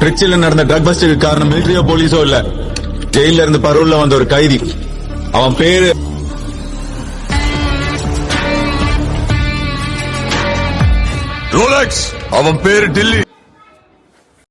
திருச்சியில நடந்த ட்ரக் பஸ்டுக்கு காரணம் மிலிட்டரியோ போலீஸோ இல்ல. ஜெயில இருந்து பரோல்ல வந்த ஒரு கைதி. அவன் பேரு ரோலக்ஸ் அவன் பேரு டில்லி.